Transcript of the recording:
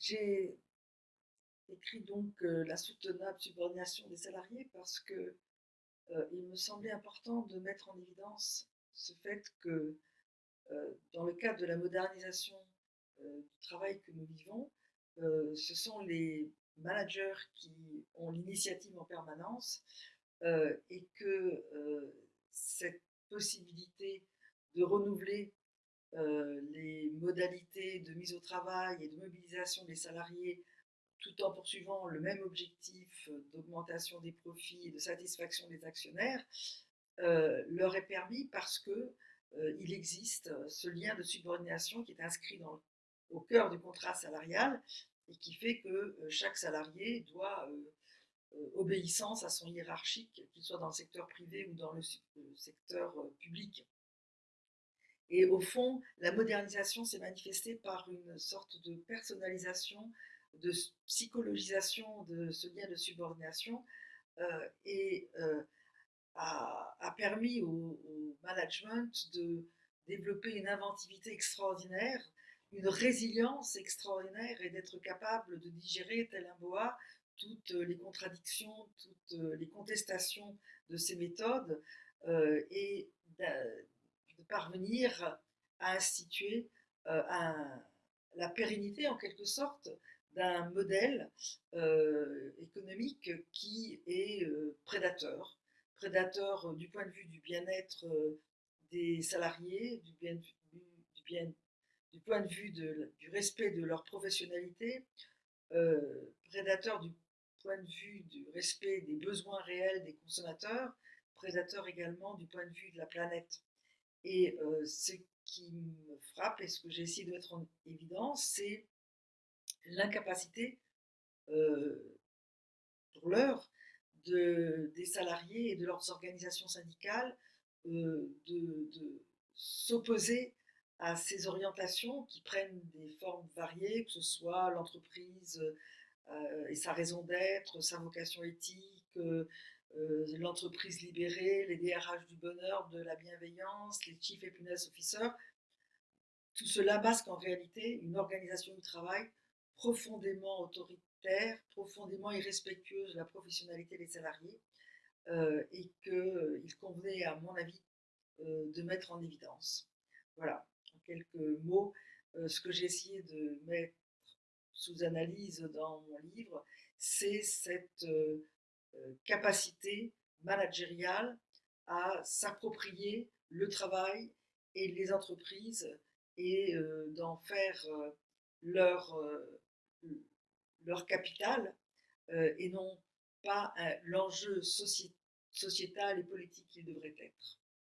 J'ai écrit donc euh, la soutenable subordination des salariés parce que euh, il me semblait important de mettre en évidence ce fait que euh, dans le cadre de la modernisation du travail que nous vivons, ce sont les managers qui ont l'initiative en permanence et que cette possibilité de renouveler les modalités de mise au travail et de mobilisation des salariés tout en poursuivant le même objectif d'augmentation des profits et de satisfaction des actionnaires, leur est permis parce que il existe ce lien de subordination qui est inscrit au cœur du contrat salarial et qui fait que chaque salarié doit obéissance à son hiérarchique, qu'il soit dans le secteur privé ou dans le secteur public. Et au fond, la modernisation s'est manifestée par une sorte de personnalisation, de psychologisation de ce lien de subordination euh, et euh, a, permis au, management de développer une inventivité extraordinaire, une résilience extraordinaire et d'être capable de digérer, tel un boa, toutes les contradictions, toutes les contestations de ces méthodes euh, et parvenir à instituer euh, la pérennité, en quelque sorte, d'un modèle euh, économique qui est euh, prédateur. Prédateur du point de vue du bien-être des salariés, du, point de vue de, du respect de leur professionnalité, prédateur du point de vue du respect des besoins réels des consommateurs, prédateur également du point de vue de la planète. Et ce qui me frappe et ce que j'ai essayé de mettre en évidence, c'est l'incapacité, pour l'heure, de, des salariés et de leurs organisations syndicales de, s'opposer à ces orientations qui prennent des formes variées, que ce soit l'entreprise et sa raison d'être, sa vocation éthique, l'entreprise libérée, les DRH du bonheur, de la bienveillance, les Chief Happiness Officers. Tout cela masque en réalité une organisation du travail profondément autoritaire, profondément irrespectueuse de la professionnalité des salariés euh, et qu'il euh, convenait, à mon avis, de mettre en évidence. Voilà, en quelques mots, ce que j'ai essayé de mettre sous analyse dans mon livre, c'est cette euh, capacité managériale à s'approprier le travail et les entreprises et euh, d'en faire euh, leur, leur capital et non pas l'enjeu sociétal et politique qu'il devrait être.